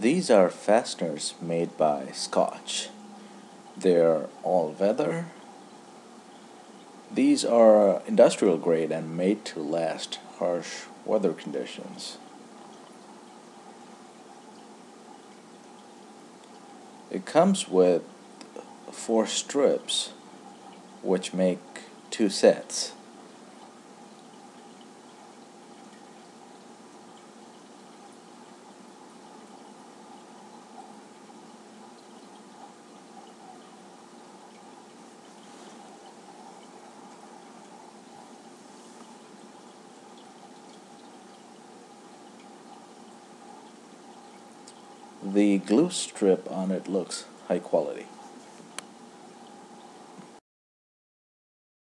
These are fasteners made by Scotch. They're all weather. These are industrial grade and made to last harsh weather conditions. It comes with four strips which make two sets. The glue strip on it looks high quality.